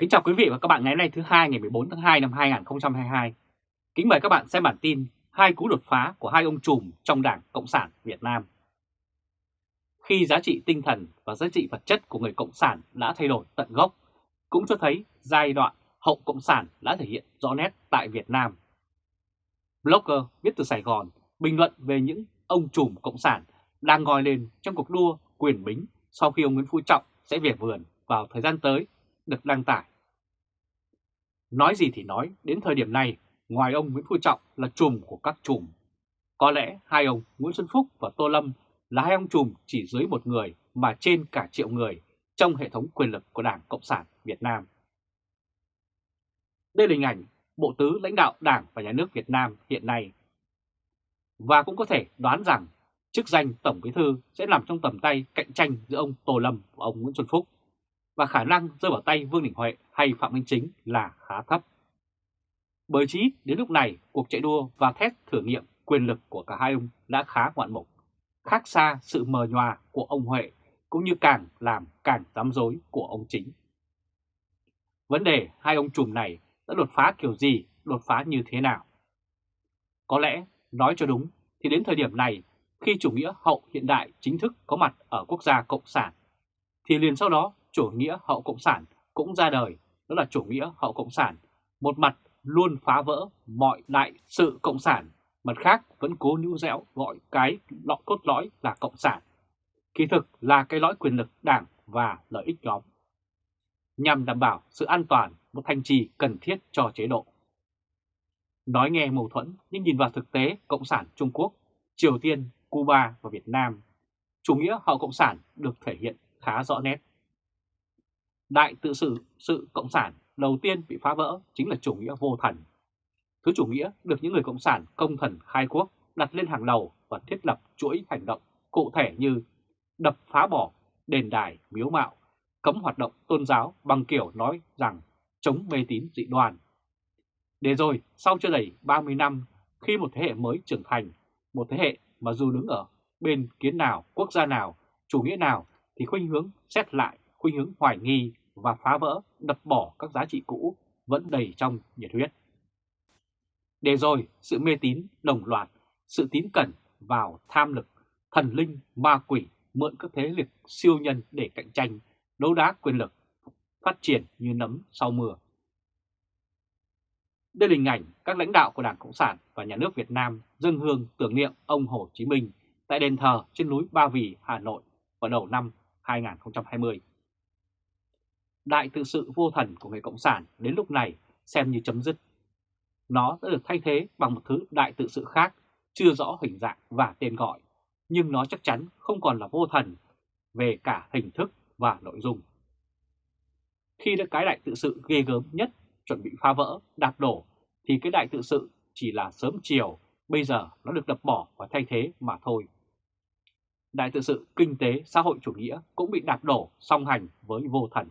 Kính chào quý vị và các bạn ngày hôm nay thứ hai ngày 14 tháng 2 năm 2022. Kính mời các bạn xem bản tin hai cú đột phá của hai ông trùm trong Đảng Cộng sản Việt Nam. Khi giá trị tinh thần và giá trị vật chất của người Cộng sản đã thay đổi tận gốc, cũng cho thấy giai đoạn hậu Cộng sản đã thể hiện rõ nét tại Việt Nam. Blogger viết từ Sài Gòn bình luận về những ông trùm Cộng sản đang ngồi lên trong cuộc đua quyền bính sau khi ông Nguyễn Phú Trọng sẽ về vườn vào thời gian tới được đăng tải. Nói gì thì nói, đến thời điểm này, ngoài ông Nguyễn Phú Trọng là chùm của các chùm Có lẽ hai ông Nguyễn Xuân Phúc và Tô Lâm là hai ông chùm chỉ dưới một người mà trên cả triệu người trong hệ thống quyền lực của Đảng Cộng sản Việt Nam. Đây là hình ảnh Bộ Tứ lãnh đạo Đảng và Nhà nước Việt Nam hiện nay. Và cũng có thể đoán rằng chức danh Tổng Bí Thư sẽ nằm trong tầm tay cạnh tranh giữa ông Tô Lâm và ông Nguyễn Xuân Phúc và khả năng rơi vào tay Vương Đình Huệ hay Phạm Minh Chính là khá thấp. Bởi chí đến lúc này cuộc chạy đua và thét thử nghiệm quyền lực của cả hai ông đã khá ngoạn mục, khác xa sự mờ nhòa của ông Huệ cũng như càng làm càng dám dối của ông Chính. Vấn đề hai ông trùm này đã đột phá kiểu gì, đột phá như thế nào? Có lẽ, nói cho đúng, thì đến thời điểm này, khi chủ nghĩa hậu hiện đại chính thức có mặt ở quốc gia Cộng sản, thì liền sau đó chủ nghĩa hậu Cộng sản cũng ra đời, đó là chủ nghĩa hậu Cộng sản, một mặt luôn phá vỡ mọi đại sự Cộng sản, mặt khác vẫn cố níu dẻo gọi cái lọ cốt lõi là Cộng sản. Kỳ thực là cái lõi quyền lực đảng và lợi ích nhóm, nhằm đảm bảo sự an toàn, một thanh trì cần thiết cho chế độ. Nói nghe mâu thuẫn nhưng nhìn vào thực tế Cộng sản Trung Quốc, Triều Tiên, Cuba và Việt Nam, chủ nghĩa hậu Cộng sản được thể hiện khá rõ nét. Đại tự sự sự Cộng sản đầu tiên bị phá vỡ chính là chủ nghĩa vô thần. Thứ chủ nghĩa được những người Cộng sản công thần khai quốc đặt lên hàng đầu và thiết lập chuỗi hành động cụ thể như đập phá bỏ đền đài miếu mạo, cấm hoạt động tôn giáo bằng kiểu nói rằng chống mê tín dị đoan. Để rồi, sau chưa đầy 30 năm, khi một thế hệ mới trưởng thành, một thế hệ mà dù đứng ở bên kiến nào, quốc gia nào, chủ nghĩa nào thì khuynh hướng xét lại, khuynh hướng hoài nghi và phá vỡ, đập bỏ các giá trị cũ vẫn đầy trong nhiệt huyết. Để rồi, sự mê tín đồng loạt, sự tín cẩn vào tham lực, thần linh, ma quỷ mượn các thế lực siêu nhân để cạnh tranh, đấu đá quyền lực, phát triển như nấm sau mưa. Đây là hình ảnh các lãnh đạo của Đảng Cộng sản và Nhà nước Việt Nam dâng hương tưởng niệm ông Hồ Chí Minh tại đền thờ trên núi Ba Vì, Hà Nội vào đầu năm 2020 đại tự sự vô thần của người Cộng sản đến lúc này xem như chấm dứt. Nó đã được thay thế bằng một thứ đại tự sự khác, chưa rõ hình dạng và tên gọi, nhưng nó chắc chắn không còn là vô thần về cả hình thức và nội dung. Khi đã cái đại tự sự ghê gớm nhất chuẩn bị phá vỡ, đạp đổ, thì cái đại tự sự chỉ là sớm chiều, bây giờ nó được đập bỏ và thay thế mà thôi. Đại tự sự kinh tế xã hội chủ nghĩa cũng bị đạp đổ song hành với vô thần.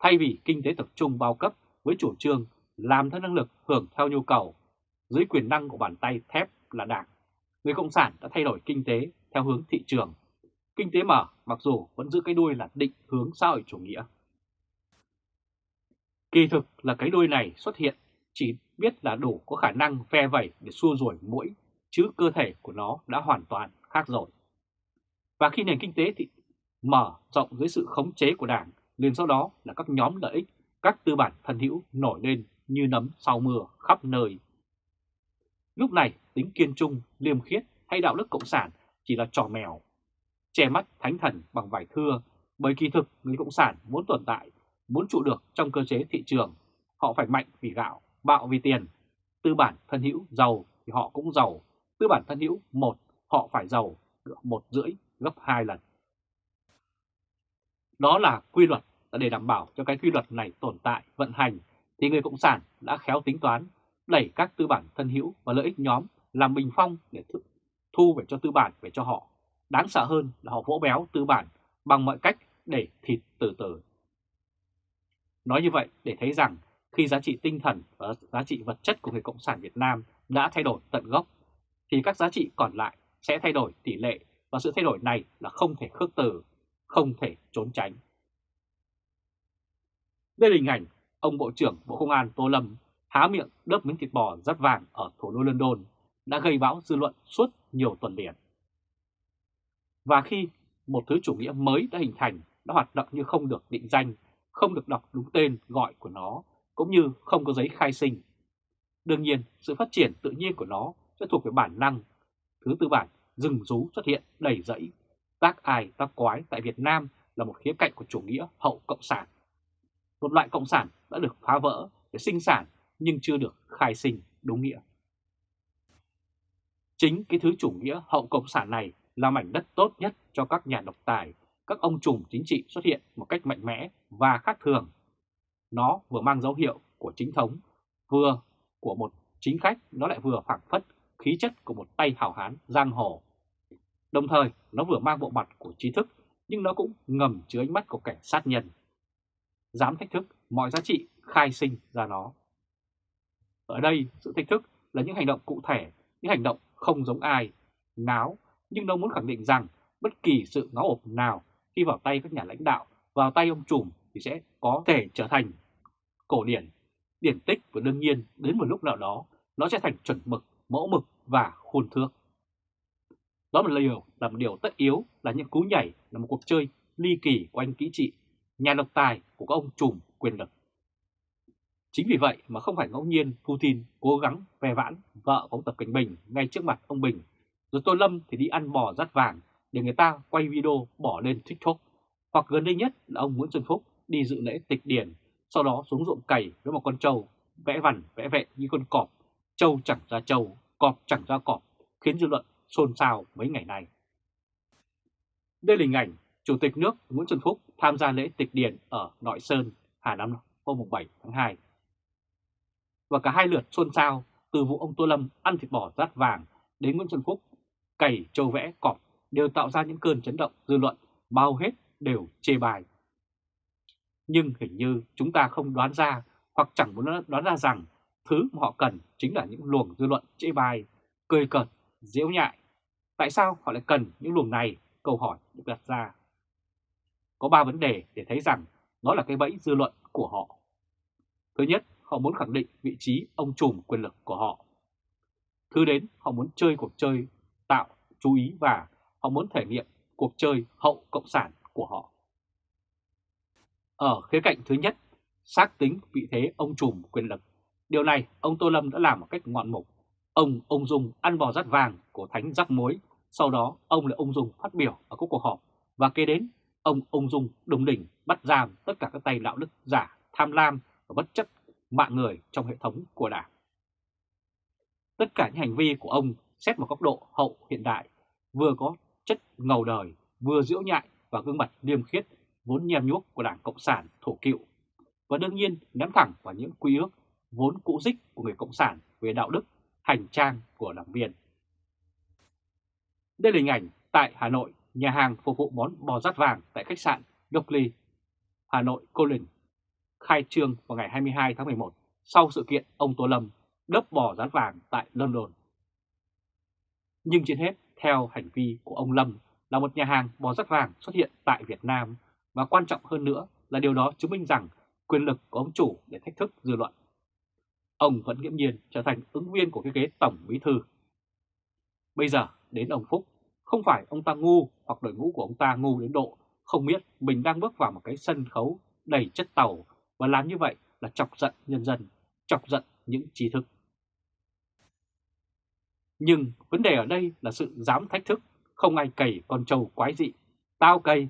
Thay vì kinh tế tập trung bao cấp với chủ trương làm theo năng lực hưởng theo nhu cầu, dưới quyền năng của bàn tay thép là đảng, người Cộng sản đã thay đổi kinh tế theo hướng thị trường. Kinh tế mở mặc dù vẫn giữ cái đuôi là định hướng xã hội chủ nghĩa. Kỳ thực là cái đuôi này xuất hiện chỉ biết là đủ có khả năng ve vẩy để xua đuổi mũi, chứ cơ thể của nó đã hoàn toàn khác rồi. Và khi nền kinh tế thì mở rộng dưới sự khống chế của Đảng liền sau đó là các nhóm lợi ích, các tư bản thân hữu nổi lên như nấm sau mưa khắp nơi. Lúc này tính kiên trung, liêm khiết hay đạo đức cộng sản chỉ là trò mèo, che mắt thánh thần bằng vải thưa bởi kỳ thực người cộng sản muốn tồn tại, muốn trụ được trong cơ chế thị trường, họ phải mạnh vì gạo, bạo vì tiền. Tư bản thân hữu giàu thì họ cũng giàu, tư bản thân hữu một họ phải giàu một rưỡi gấp hai lần. Đó là quy luật để đảm bảo cho cái quy luật này tồn tại, vận hành, thì người Cộng sản đã khéo tính toán, đẩy các tư bản thân hữu và lợi ích nhóm làm bình phong để thu về cho tư bản về cho họ. Đáng sợ hơn là họ vỗ béo tư bản bằng mọi cách để thịt từ từ. Nói như vậy để thấy rằng khi giá trị tinh thần và giá trị vật chất của người Cộng sản Việt Nam đã thay đổi tận gốc, thì các giá trị còn lại sẽ thay đổi tỷ lệ và sự thay đổi này là không thể khước từ, không thể trốn tránh. Đây là hình ảnh ông Bộ trưởng Bộ Công an Tô Lâm há miệng đớp miếng thịt bò rất vàng ở thủ đô London đã gây bão dư luận suốt nhiều tuần liền. Và khi một thứ chủ nghĩa mới đã hình thành, đã hoạt động như không được định danh, không được đọc đúng tên gọi của nó, cũng như không có giấy khai sinh. Đương nhiên, sự phát triển tự nhiên của nó sẽ thuộc về bản năng. Thứ tư bản, rừng rú xuất hiện đầy rẫy. Tác ai tác quái tại Việt Nam là một khía cạnh của chủ nghĩa hậu cộng sản. Một loại cộng sản đã được phá vỡ để sinh sản nhưng chưa được khai sinh đúng nghĩa. Chính cái thứ chủ nghĩa hậu cộng sản này là mảnh đất tốt nhất cho các nhà độc tài, các ông trùm chính trị xuất hiện một cách mạnh mẽ và khác thường. Nó vừa mang dấu hiệu của chính thống, vừa của một chính khách, nó lại vừa phản phất khí chất của một tay hảo hán giang hồ. Đồng thời, nó vừa mang bộ mặt của trí thức, nhưng nó cũng ngầm chứa ánh mắt của kẻ sát nhân. Dám thách thức mọi giá trị khai sinh ra nó. Ở đây, sự thách thức là những hành động cụ thể, những hành động không giống ai, náo, nhưng nó muốn khẳng định rằng bất kỳ sự ngáo ộp nào khi vào tay các nhà lãnh đạo, vào tay ông trùm thì sẽ có thể trở thành cổ điển, điển tích và đương nhiên đến một lúc nào đó nó sẽ thành chuẩn mực, mẫu mực và khuôn thước. Đó là một điều là một điều tất yếu là những cú nhảy là một cuộc chơi ly kỳ của anh kỹ trị, nhà độc tài của các ông trùm quyền lực. Chính vì vậy mà không phải ngẫu nhiên Putin cố gắng ve vãn vợ của ông Tập Cảnh Bình ngay trước mặt ông Bình, rồi Tô Lâm thì đi ăn bò rắt vàng để người ta quay video bỏ lên TikTok. Hoặc gần đây nhất là ông Nguyễn Xuân Phúc đi dự lễ tịch điển, sau đó xuống ruộng cày với một con trâu, vẽ vằn vẽ vẹn như con cọp, trâu chẳng ra trâu, cọp chẳng ra cọp, khiến dư luận xôn xao mấy ngày nay. Đây là hình ảnh Chủ tịch nước Nguyễn Xuân Phúc tham gia lễ tịch điền ở Nội Sơn, Hà Nam hôm 7 tháng 2 và cả hai lượt xôn xao từ vụ ông Tô Lâm ăn thịt bò rát vàng đến Nguyễn Xuân Phúc cày châu vẽ cọp đều tạo ra những cơn chấn động dư luận bao hết đều chê bài. Nhưng hình như chúng ta không đoán ra hoặc chẳng muốn đoán ra rằng thứ mà họ cần chính là những luồng dư luận chê bài, cười cợt, diễu nhại. Tại sao họ lại cần những luồng này? Câu hỏi được đặt ra. Có ba vấn đề để thấy rằng nó là cái bẫy dư luận của họ. Thứ nhất, họ muốn khẳng định vị trí ông trùm quyền lực của họ. Thứ đến, họ muốn chơi cuộc chơi tạo chú ý và họ muốn thể nghiệm cuộc chơi hậu cộng sản của họ. Ở khía cạnh thứ nhất, xác tính vị thế ông trùm quyền lực. Điều này ông Tô Lâm đã làm một cách ngoạn mục. Ông ông dung ăn bò rắt vàng của thánh rắc mối sau đó ông lại ông dung phát biểu ở các cuộc họp và kế đến ông ung dung đồng đỉnh bắt giam tất cả các tay đạo đức giả, tham lam và bất chấp mạng người trong hệ thống của Đảng. Tất cả những hành vi của ông xét một góc độ hậu hiện đại, vừa có chất ngầu đời, vừa diễu nhại và gương mặt liêm khiết vốn nhem nhuốc của Đảng Cộng sản thổ cựu, và đương nhiên ném thẳng vào những quy ước vốn cũ dích của người Cộng sản về đạo đức, hành trang của đảng viên. Đây là hình ảnh tại Hà Nội, nhà hàng phục vụ món bò rát vàng tại khách sạn Dockley, Hà Nội Colin, khai trương vào ngày 22 tháng 11 sau sự kiện ông Tô Lâm đớp bò rát vàng tại London. Nhưng trên hết, theo hành vi của ông Lâm là một nhà hàng bò rát vàng xuất hiện tại Việt Nam và quan trọng hơn nữa là điều đó chứng minh rằng quyền lực của ông chủ để thách thức dư luận. Ông vẫn nghiễm nhiên trở thành ứng viên của cái ghế tổng bí thư. Bây giờ đến ông Phúc, không phải ông ta ngu hoặc đội ngũ của ông ta ngu đến độ không biết mình đang bước vào một cái sân khấu đầy chất tàu và làm như vậy là chọc giận nhân dân, chọc giận những trí thức. Nhưng vấn đề ở đây là sự dám thách thức, không ai cày con trâu quái dị. Tao cày,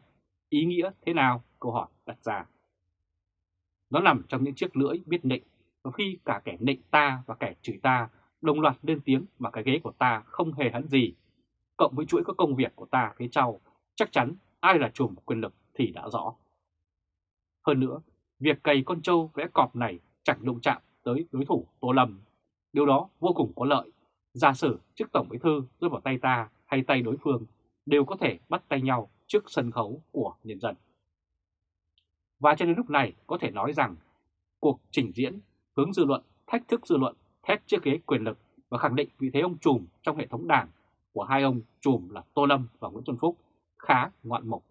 ý nghĩa thế nào? Câu hỏi đặt ra. Nó nằm trong những chiếc lưỡi biết nịnh, và khi cả kẻ nịnh ta và kẻ chửi ta đồng loạt lên tiếng mà cái ghế của ta không hề hắn gì, cộng với chuỗi các công việc của ta phía sau, chắc chắn ai là chùm quyền lực thì đã rõ. Hơn nữa, việc cày con trâu vẽ cọp này chẳng đụng chạm tới đối thủ Tô Lâm. Điều đó vô cùng có lợi. Giả sử trước Tổng Bí Thư rơi vào tay ta hay tay đối phương đều có thể bắt tay nhau trước sân khấu của nhân dân. Và cho đến lúc này có thể nói rằng cuộc trình diễn hướng dư luận, thách thức dư luận, thét chiếc ghế quyền lực và khẳng định vị thế ông trùm trong hệ thống đảng của hai ông trùm là Tô Lâm và Nguyễn Xuân Phúc khá ngoạn mục.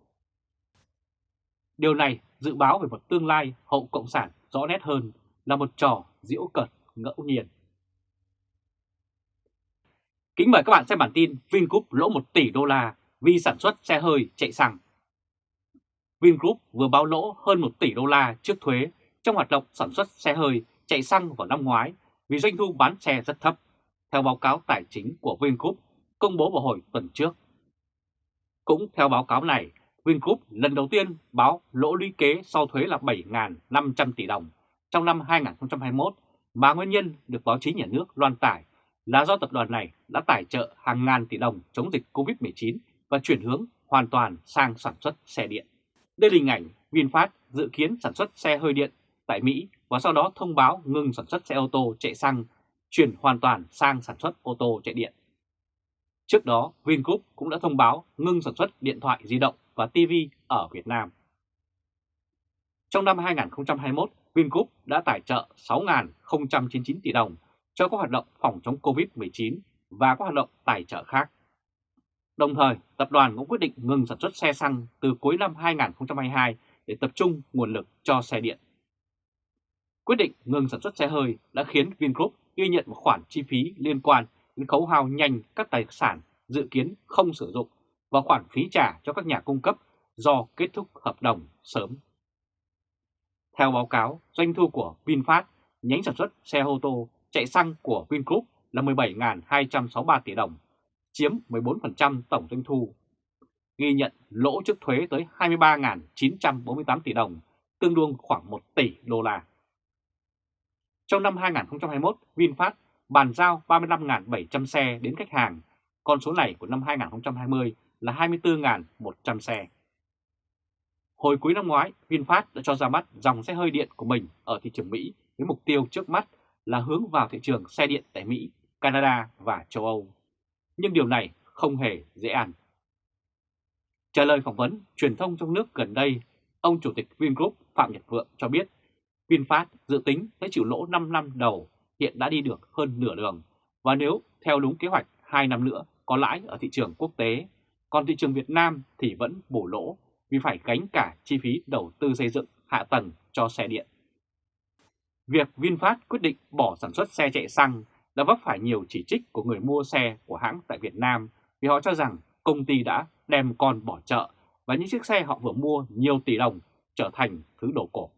Điều này dự báo về một tương lai hậu cộng sản rõ nét hơn là một trò diễu cợt ngẫu nhiên. Kính mời các bạn xem bản tin Vingroup lỗ 1 tỷ đô la vì sản xuất xe hơi chạy xăng. Vingroup vừa báo lỗ hơn 1 tỷ đô la trước thuế trong hoạt động sản xuất xe hơi chạy xăng vào năm ngoái vì doanh thu bán xe rất thấp, theo báo cáo tài chính của Vingroup công bố vào hồi tuần trước. Cũng theo báo cáo này, Vingroup lần đầu tiên báo lỗ lũy kế sau thuế là 7.500 tỷ đồng trong năm 2021 mà nguyên nhân được báo chí nhà nước loan tải là do tập đoàn này đã tài trợ hàng ngàn tỷ đồng chống dịch COVID-19 và chuyển hướng hoàn toàn sang sản xuất xe điện. Đây là hình ảnh VinFast dự kiến sản xuất xe hơi điện tại Mỹ và sau đó thông báo ngừng sản xuất xe ô tô chạy xăng, chuyển hoàn toàn sang sản xuất ô tô chạy điện. Trước đó, Vingroup cũng đã thông báo ngưng sản xuất điện thoại di động và TV ở Việt Nam. Trong năm 2021, Vingroup đã tài trợ 6.099 tỷ đồng cho các hoạt động phòng chống COVID-19 và các hoạt động tài trợ khác. Đồng thời, tập đoàn cũng quyết định ngừng sản xuất xe xăng từ cuối năm 2022 để tập trung nguồn lực cho xe điện. Quyết định ngừng sản xuất xe hơi đã khiến Vingroup ghi nhận một khoản chi phí liên quan đến khấu hao nhanh các tài sản dự kiến không sử dụng và khoản phí trả cho các nhà cung cấp do kết thúc hợp đồng sớm. Theo báo cáo, doanh thu của VinFast, nhánh sản xuất xe ô tô chạy xăng của Vingroup là 17.263 tỷ đồng, chiếm 14% tổng doanh thu. Ghi nhận lỗ trước thuế tới 23.948 tỷ đồng, tương đương khoảng 1 tỷ đô la. Trong năm 2021, VinFast bàn giao 35.700 xe đến khách hàng, con số này của năm 2020 là 24.100 xe. Hồi cuối năm ngoái, VinFast đã cho ra mắt dòng xe hơi điện của mình ở thị trường Mỹ với mục tiêu trước mắt là hướng vào thị trường xe điện tại Mỹ, Canada và châu Âu. Nhưng điều này không hề dễ ăn. Trả lời phỏng vấn truyền thông trong nước gần đây, ông Chủ tịch Vingroup Phạm Nhật Vượng cho biết VinFast dự tính sẽ chịu lỗ 5 năm đầu hiện đã đi được hơn nửa đường và nếu theo đúng kế hoạch 2 năm nữa có lãi ở thị trường quốc tế, còn thị trường Việt Nam thì vẫn bổ lỗ vì phải gánh cả chi phí đầu tư xây dựng hạ tầng cho xe điện. Việc VinFast quyết định bỏ sản xuất xe chạy xăng đã vấp phải nhiều chỉ trích của người mua xe của hãng tại Việt Nam vì họ cho rằng công ty đã đem con bỏ chợ và những chiếc xe họ vừa mua nhiều tỷ đồng trở thành thứ đồ cổ.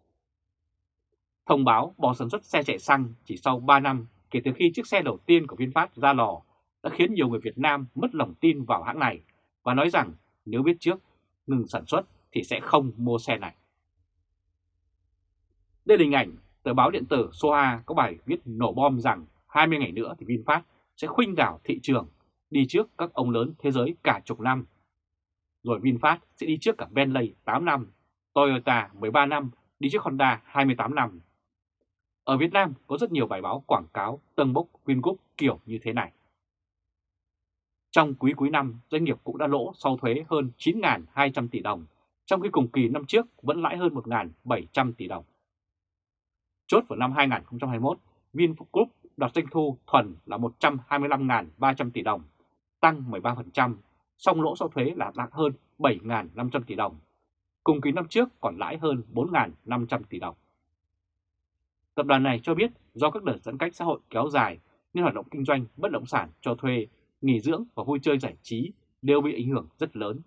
Thông báo bỏ sản xuất xe chạy xăng chỉ sau 3 năm kể từ khi chiếc xe đầu tiên của VinFast ra lò đã khiến nhiều người Việt Nam mất lòng tin vào hãng này và nói rằng nếu biết trước ngừng sản xuất thì sẽ không mua xe này. Đây là hình ảnh tờ báo điện tử Soha có bài viết nổ bom rằng 20 ngày nữa thì VinFast sẽ khuynh đảo thị trường đi trước các ông lớn thế giới cả chục năm. Rồi VinFast sẽ đi trước cả Bentley 8 năm, Toyota 13 năm, đi trước Honda 28 năm. Ở Việt Nam có rất nhiều bài báo quảng cáo tân bốc Vingroup kiểu như thế này. Trong quý cuối năm, doanh nghiệp cũng đã lỗ sau thuế hơn 9.200 tỷ đồng, trong khi cùng kỳ năm trước vẫn lãi hơn 1.700 tỷ đồng. Chốt vào năm 2021, Vingroup đạt doanh thu thuần là 125.300 tỷ đồng, tăng 13%, song lỗ sau thuế là đạt hơn 7.500 tỷ đồng. Cùng kỳ năm trước còn lãi hơn 4.500 tỷ đồng. Tập đoàn này cho biết do các đợt giãn cách xã hội kéo dài nên hoạt động kinh doanh bất động sản cho thuê, nghỉ dưỡng và vui chơi giải trí đều bị ảnh hưởng rất lớn.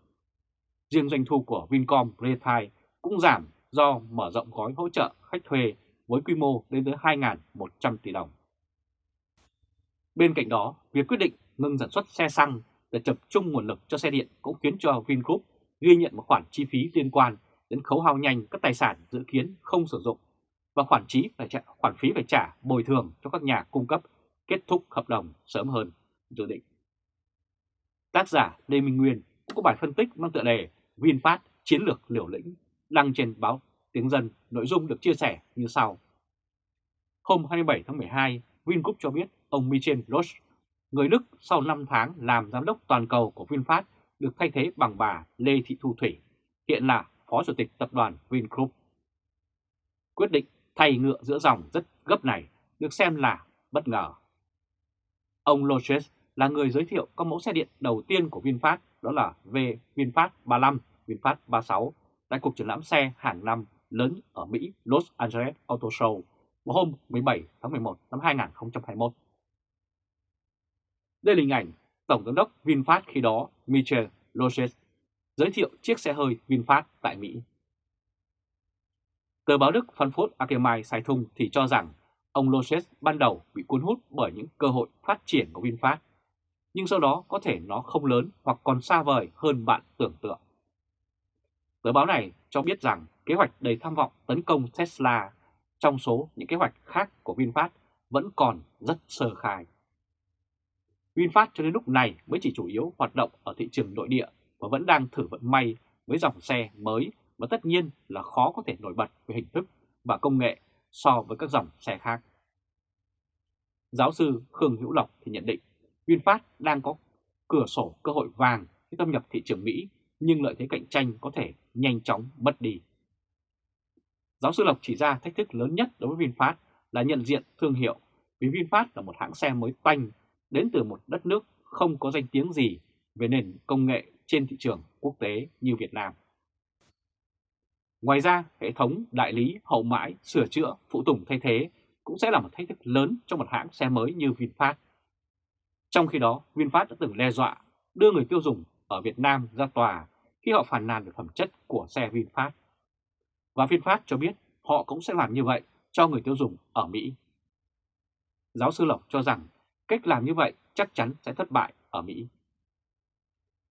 Riêng doanh thu của Vincom Retail cũng giảm do mở rộng gói hỗ trợ khách thuê với quy mô lên tới 2.100 tỷ đồng. Bên cạnh đó, việc quyết định ngừng sản xuất xe xăng để tập trung nguồn lực cho xe điện cũng khiến cho Vingroup ghi nhận một khoản chi phí liên quan đến khấu hao nhanh các tài sản dự kiến không sử dụng và khoản phí phải trả, khoản phí phải trả bồi thường cho các nhà cung cấp kết thúc hợp đồng sớm hơn dự định. Tác giả Lê Minh Nguyên cũng có bài phân tích mang tựa đề VinFast chiến lược liều lĩnh đăng trên báo Tiếng Dân, nội dung được chia sẻ như sau. Hôm 27 tháng 12, Vingroup cho biết ông Michel Roche, người Đức sau 5 tháng làm giám đốc toàn cầu của VinFast được thay thế bằng bà Lê Thị Thu Thủy, hiện là Phó Chủ tịch Tập đoàn Vingroup. Quyết định thay ngựa giữa dòng rất gấp này được xem là bất ngờ. Ông Loches là người giới thiệu các mẫu xe điện đầu tiên của VinFast đó là V VinFast 35, VinFast 36 tại cuộc triển lãm xe hàng năm lớn ở Mỹ Los Angeles Auto Show vào hôm 17 tháng 11 năm 2021. Đây là hình ảnh Tổng giám đốc VinFast khi đó Michel Loges giới thiệu chiếc xe hơi VinFast tại Mỹ. Tờ báo Đức Frankfurt Allgemeine Zeitung thì cho rằng ông Loses ban đầu bị cuốn hút bởi những cơ hội phát triển của VinFast, nhưng sau đó có thể nó không lớn hoặc còn xa vời hơn bạn tưởng tượng. Tờ báo này cho biết rằng kế hoạch đầy tham vọng tấn công Tesla trong số những kế hoạch khác của VinFast vẫn còn rất sơ khai. VinFast cho đến lúc này mới chỉ chủ yếu hoạt động ở thị trường nội địa và vẫn đang thử vận may với dòng xe mới và tất nhiên là khó có thể nổi bật về hình thức và công nghệ so với các dòng xe khác. Giáo sư Khương Hữu Lộc thì nhận định VinFast đang có cửa sổ cơ hội vàng khi thâm nhập thị trường Mỹ, nhưng lợi thế cạnh tranh có thể nhanh chóng mất đi. Giáo sư Lộc chỉ ra thách thức lớn nhất đối với VinFast là nhận diện thương hiệu, vì VinFast là một hãng xe mới toanh đến từ một đất nước không có danh tiếng gì về nền công nghệ trên thị trường quốc tế như Việt Nam. Ngoài ra, hệ thống đại lý, hậu mãi, sửa chữa, phụ tùng thay thế cũng sẽ là một thách thức lớn cho một hãng xe mới như VinFast. Trong khi đó, VinFast đã từng đe dọa đưa người tiêu dùng ở Việt Nam ra tòa khi họ phản nàn về phẩm chất của xe VinFast. Và VinFast cho biết họ cũng sẽ làm như vậy cho người tiêu dùng ở Mỹ. Giáo sư Lộc cho rằng cách làm như vậy chắc chắn sẽ thất bại ở Mỹ.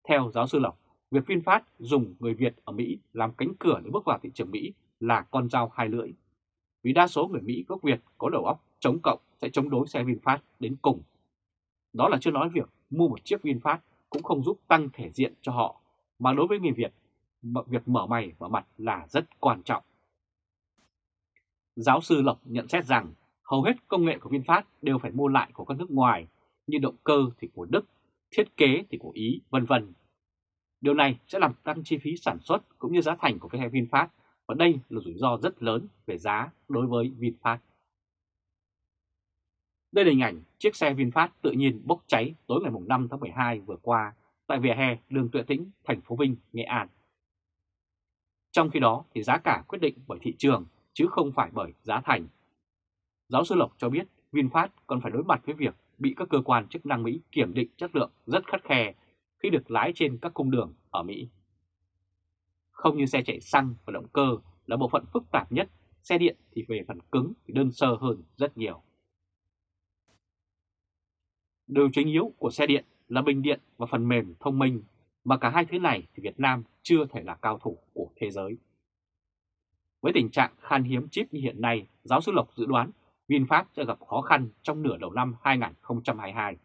Theo giáo sư Lộc, việc VinFast dùng người Việt ở Mỹ làm cánh cửa để bước vào thị trường Mỹ là con dao hai lưỡi. Vì đa số người Mỹ gốc Việt có đầu óc chống cộng sẽ chống đối xe VinFast đến cùng. Đó là chưa nói việc mua một chiếc VinFast cũng không giúp tăng thể diện cho họ, mà đối với người Việt, việc mở mày mở mặt là rất quan trọng. Giáo sư Lộc nhận xét rằng hầu hết công nghệ của VinFast đều phải mua lại của các nước ngoài, như động cơ thì của Đức, thiết kế thì của Ý, vân vân. Điều này sẽ làm tăng chi phí sản xuất cũng như giá thành của cái hệ VinFast và đây là rủi ro rất lớn về giá đối với VinFast. Đây là hình ảnh chiếc xe VinFast tự nhiên bốc cháy tối ngày 5 tháng 12 vừa qua tại vỉa hè đường Tuệ Tĩnh, thành phố Vinh, Nghệ An. Trong khi đó thì giá cả quyết định bởi thị trường chứ không phải bởi giá thành. Giáo sư Lộc cho biết VinFast còn phải đối mặt với việc bị các cơ quan chức năng Mỹ kiểm định chất lượng rất khắt khe khi được lái trên các cung đường ở Mỹ. Không như xe chạy xăng và động cơ là bộ phận phức tạp nhất, xe điện thì về phần cứng thì đơn sơ hơn rất nhiều. Điều chính yếu của xe điện là bình điện và phần mềm thông minh, mà cả hai thứ này thì Việt Nam chưa thể là cao thủ của thế giới. Với tình trạng khan hiếm chip như hiện nay, giáo sư Lộc dự đoán VinFast sẽ gặp khó khăn trong nửa đầu năm 2022.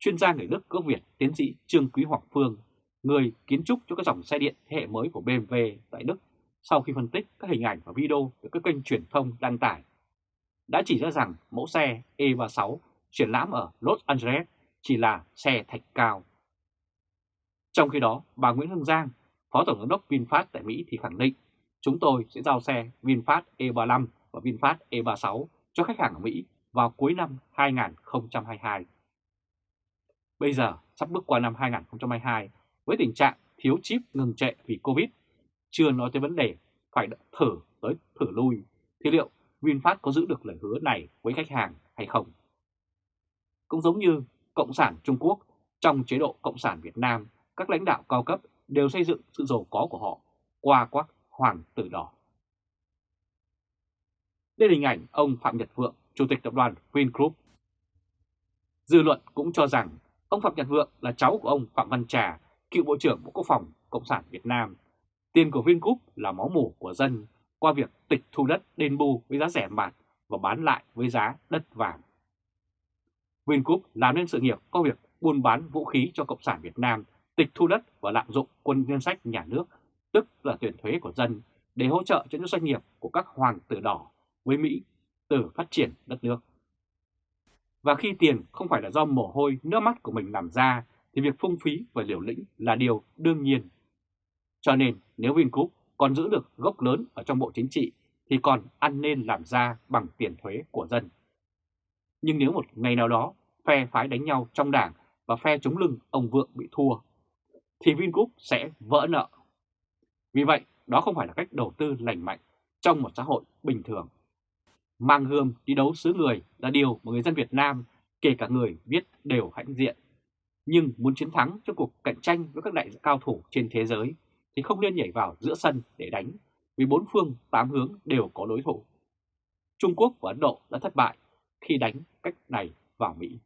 Chuyên gia người Đức gốc Việt tiến sĩ Trương Quý Hoàng Phương, người kiến trúc cho các dòng xe điện thế hệ mới của BMW tại Đức, sau khi phân tích các hình ảnh và video được các kênh truyền thông đăng tải, đã chỉ ra rằng mẫu xe E36 triển lãm ở Los Angeles chỉ là xe thạch cao. Trong khi đó, bà Nguyễn Hương Giang, Phó Tổng giám đốc VinFast tại Mỹ thì khẳng định chúng tôi sẽ giao xe VinFast E35 và VinFast E36 cho khách hàng ở Mỹ vào cuối năm 2022. Bây giờ sắp bước qua năm 2022 với tình trạng thiếu chip ngừng trệ vì Covid, chưa nói tới vấn đề phải thử tới thử lui, thì liệu VinFast có giữ được lời hứa này với khách hàng hay không? Cũng giống như Cộng sản Trung Quốc, trong chế độ Cộng sản Việt Nam, các lãnh đạo cao cấp đều xây dựng sự giàu có của họ qua quắc hoàng tử đỏ. Đây là hình ảnh ông Phạm Nhật Vượng, Chủ tịch tập đoàn Vingroup. Dư luận cũng cho rằng ông Phạm Nhật Vượng là cháu của ông Phạm Văn Trà, cựu Bộ trưởng Bộ Quốc phòng Cộng sản Việt Nam. Tiền của Vingroup là máu mủ của dân qua việc tịch thu đất đền bù với giá rẻ mạt và bán lại với giá đất vàng. Vingroup làm nên sự nghiệp có việc buôn bán vũ khí cho Cộng sản Việt Nam, tịch thu đất và lạm dụng quân ngân sách nhà nước, tức là tiền thuế của dân, để hỗ trợ cho những doanh nghiệp của các hoàng tử đỏ với Mỹ từ phát triển đất nước. Và khi tiền không phải là do mồ hôi, nước mắt của mình làm ra, thì việc phung phí và liều lĩnh là điều đương nhiên. Cho nên nếu Vingroup còn giữ được gốc lớn ở trong bộ chính trị thì còn ăn nên làm ra bằng tiền thuế của dân. Nhưng nếu một ngày nào đó phe phái đánh nhau trong đảng và phe chống lưng ông Vượng bị thua, thì Vingroup sẽ vỡ nợ. Vì vậy, đó không phải là cách đầu tư lành mạnh trong một xã hội bình thường. Mang hương đi đấu xứ người là điều mà người dân Việt Nam, kể cả người viết đều hãnh diện. Nhưng muốn chiến thắng trong cuộc cạnh tranh với các đại cao thủ trên thế giới thì không nên nhảy vào giữa sân để đánh, vì bốn phương tám hướng đều có đối thủ. Trung Quốc và Ấn Độ đã thất bại khi đánh cách này vào Mỹ.